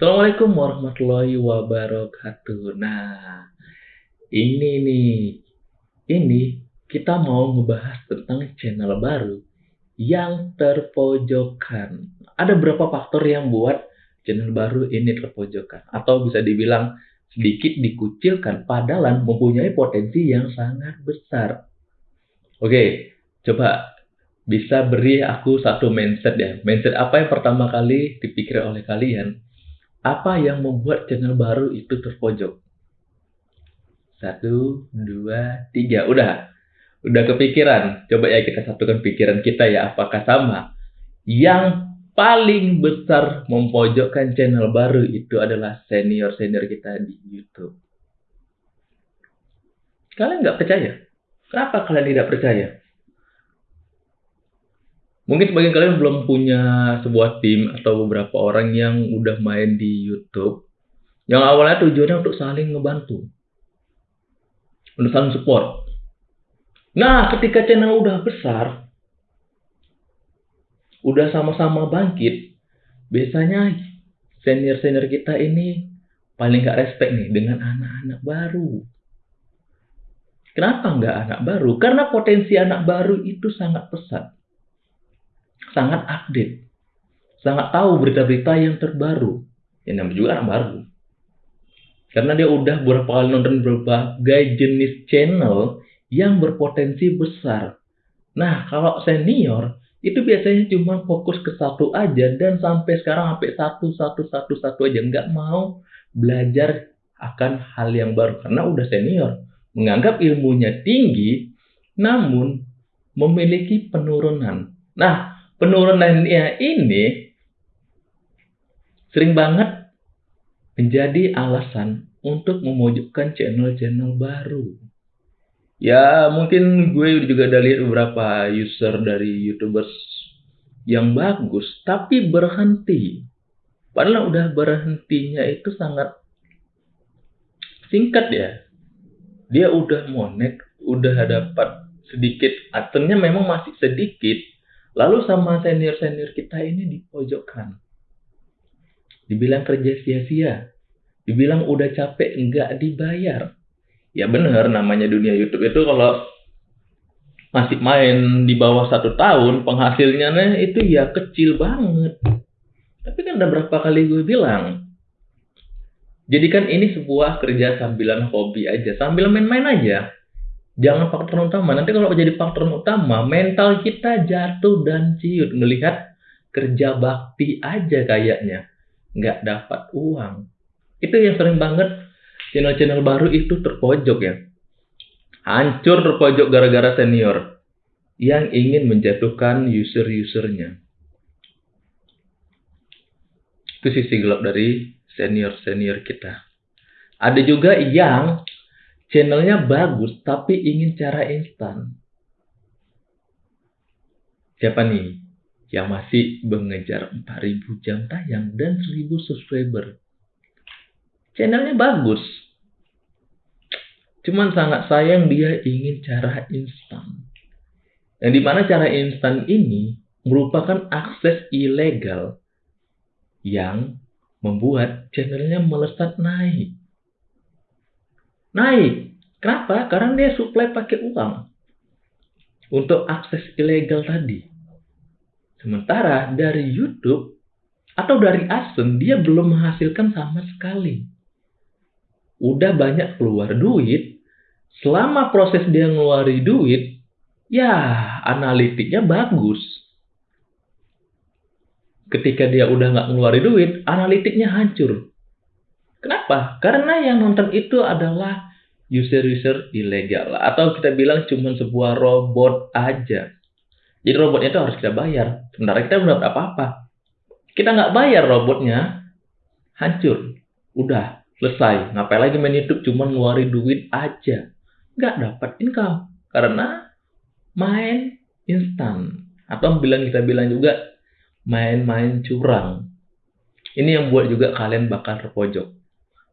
Assalamualaikum warahmatullahi wabarakatuh. Nah, ini nih, ini kita mau ngebahas tentang channel baru yang terpojokan. Ada berapa faktor yang buat channel baru ini terpojokan? Atau bisa dibilang sedikit dikucilkan, padahal mempunyai potensi yang sangat besar. Oke, coba bisa beri aku satu mindset ya. Mindset apa yang pertama kali dipikir oleh kalian? Apa yang membuat channel baru itu terpojok? Satu, dua, tiga. Udah. Udah kepikiran. Coba ya kita satukan pikiran kita ya. Apakah sama? Yang paling besar mempojokkan channel baru itu adalah senior-senior kita di YouTube. Kalian nggak percaya? Kenapa kalian tidak percaya? Mungkin sebagian kalian belum punya sebuah tim atau beberapa orang yang udah main di YouTube. Yang awalnya tujuannya untuk saling ngebantu. Untuk saling support. Nah, ketika channel udah besar, udah sama-sama bangkit, biasanya senior-senior kita ini paling gak respect nih dengan anak-anak baru. Kenapa nggak anak baru? Karena potensi anak baru itu sangat pesat sangat update, sangat tahu berita-berita yang terbaru. Yang namanya juga anak baru. Karena dia udah beberapa kali nonton berbagai jenis channel yang berpotensi besar. Nah, kalau senior itu biasanya cuma fokus ke satu aja dan sampai sekarang sampai satu satu satu satu aja nggak mau belajar akan hal yang baru karena udah senior menganggap ilmunya tinggi namun memiliki penurunan. Nah, penurunannya ini sering banget menjadi alasan untuk memojokkan channel-channel baru. Ya mungkin gue juga udah lihat beberapa user dari youtubers yang bagus tapi berhenti. Padahal udah berhentinya itu sangat singkat ya. Dia udah monet, udah dapat sedikit, atennya memang masih sedikit, Lalu sama senior-senior kita ini dipojokkan. Dibilang kerja sia-sia. Dibilang udah capek nggak dibayar. Ya bener namanya dunia YouTube itu kalau masih main di bawah satu tahun penghasilnya itu ya kecil banget. Tapi kan udah berapa kali gue bilang. Jadi kan ini sebuah kerja sambilan hobi aja. Sambil main-main aja jangan faktor utama. Nanti kalau jadi faktor utama, mental kita jatuh dan ciut melihat kerja bakti aja kayaknya nggak dapat uang. Itu yang sering banget channel-channel baru itu terpojok ya. Hancur terpojok gara-gara senior yang ingin menjatuhkan user-usernya. Itu sisi gelap dari senior-senior kita. Ada juga yang channelnya bagus tapi ingin cara instan. Siapa nih yang masih mengejar 4000 jam tayang dan 1000 subscriber? Channelnya bagus. Cuman sangat sayang dia ingin cara instan. Yang di mana cara instan ini merupakan akses ilegal yang membuat channelnya melesat naik naik. Kenapa? Karena dia supply pakai uang untuk akses ilegal tadi. Sementara dari YouTube atau dari AdSense dia belum menghasilkan sama sekali. Udah banyak keluar duit, selama proses dia ngeluarin duit, ya analitiknya bagus. Ketika dia udah nggak ngeluarin duit, analitiknya hancur. Kenapa? Karena yang nonton itu adalah user-user ilegal atau kita bilang cuma sebuah robot aja. Jadi robotnya itu harus kita bayar. Sementara kita belum dapat apa-apa. Kita nggak bayar robotnya, hancur. Udah, selesai. Ngapain lagi main YouTube cuma ngeluarin duit aja. Nggak dapat income. Karena main instan. Atau bilang kita bilang juga main-main curang. Ini yang buat juga kalian bakal terpojok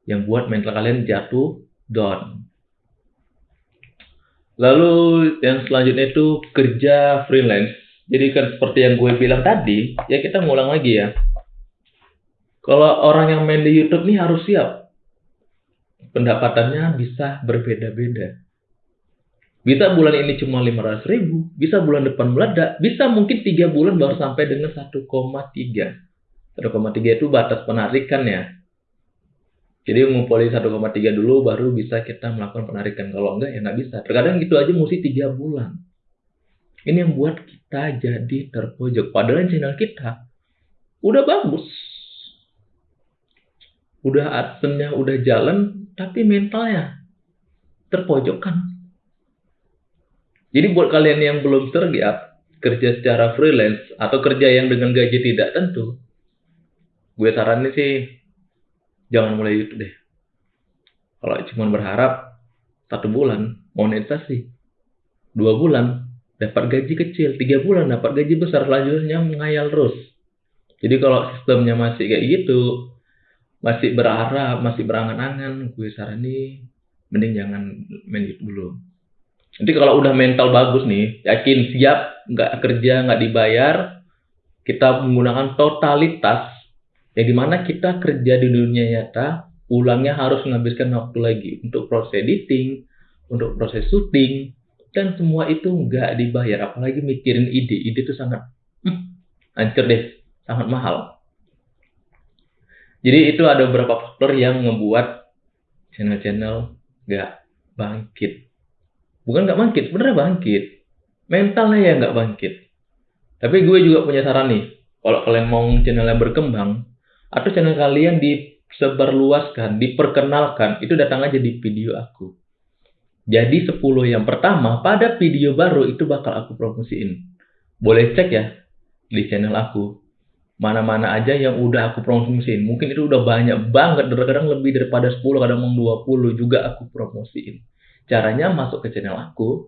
yang buat mental kalian jatuh down. Lalu yang selanjutnya itu kerja freelance. Jadi kan seperti yang gue bilang tadi, ya kita ngulang lagi ya. Kalau orang yang main di YouTube nih harus siap. Pendapatannya bisa berbeda-beda. Bisa bulan ini cuma 500 ribu, bisa bulan depan meledak, bisa mungkin tiga bulan baru sampai dengan 1,3. 1,3 itu batas penarikan ya. Jadi ngumpulin 1,3 dulu baru bisa kita melakukan penarikan. Kalau enggak ya nggak bisa. Terkadang gitu aja mesti tiga bulan. Ini yang buat kita jadi terpojok. Padahal channel kita udah bagus. Udah adsense udah jalan, tapi mentalnya terpojokkan. Jadi buat kalian yang belum tergiat kerja secara freelance atau kerja yang dengan gaji tidak tentu, gue saranin sih jangan mulai YouTube deh. Kalau cuma berharap satu bulan monetisasi, dua bulan dapat gaji kecil, tiga bulan dapat gaji besar, selanjutnya mengayal terus. Jadi kalau sistemnya masih kayak gitu, masih berharap, masih berangan-angan, gue saranin mending jangan main YouTube dulu. Nanti kalau udah mental bagus nih, yakin siap, nggak kerja, nggak dibayar, kita menggunakan totalitas, yang di mana kita kerja di dunia nyata, ulangnya harus menghabiskan waktu lagi untuk proses editing, untuk proses syuting, dan semua itu nggak dibayar. Apalagi mikirin ide, ide itu sangat hmm, hancur deh, sangat mahal. Jadi itu ada beberapa faktor yang membuat channel-channel nggak bangkit. Bukan nggak bangkit sebenarnya bangkit. Mentalnya ya nggak bangkit. Tapi gue juga punya saran nih. Kalau kalian mau channel yang berkembang atau channel kalian disebarluaskan diperkenalkan itu datang aja di video aku jadi 10 yang pertama pada video baru itu bakal aku promosiin boleh cek ya di channel aku mana-mana aja yang udah aku promosiin mungkin itu udah banyak banget kadang lebih daripada 10 kadang mau 20 juga aku promosiin Caranya masuk ke channel aku,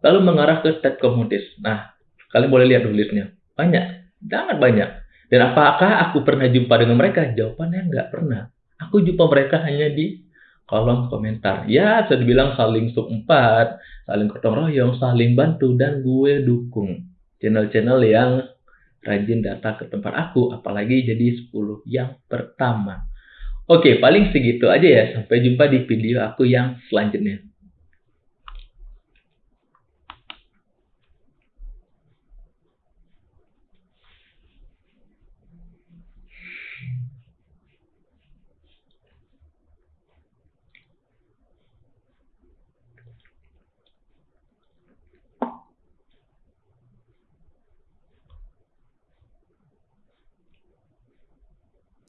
lalu mengarah ke tab komodis. Nah, kalian boleh lihat dulu listnya. Banyak, sangat banyak. Dan apakah aku pernah jumpa dengan mereka? Jawabannya nggak pernah. Aku jumpa mereka hanya di kolom komentar. Ya, bisa dibilang saling sumpat, saling gotong royong, saling bantu, dan gue dukung channel-channel yang rajin datang ke tempat aku, apalagi jadi 10 yang pertama. Oke, paling segitu aja ya. Sampai jumpa di video aku yang selanjutnya.